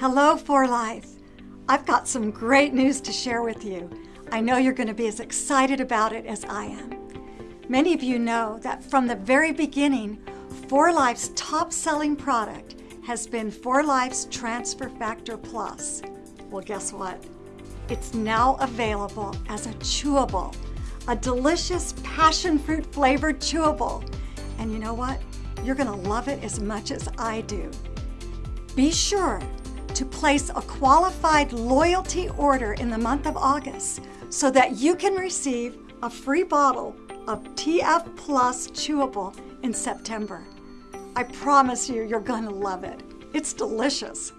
Hello, 4Life. I've got some great news to share with you. I know you're going to be as excited about it as I am. Many of you know that from the very beginning, 4Life's top selling product has been 4Life's Transfer Factor Plus. Well, guess what? It's now available as a chewable, a delicious passion fruit flavored chewable. And you know what? You're gonna love it as much as I do. Be sure to place a qualified loyalty order in the month of August so that you can receive a free bottle of TF Plus Chewable in September. I promise you, you're gonna love it. It's delicious.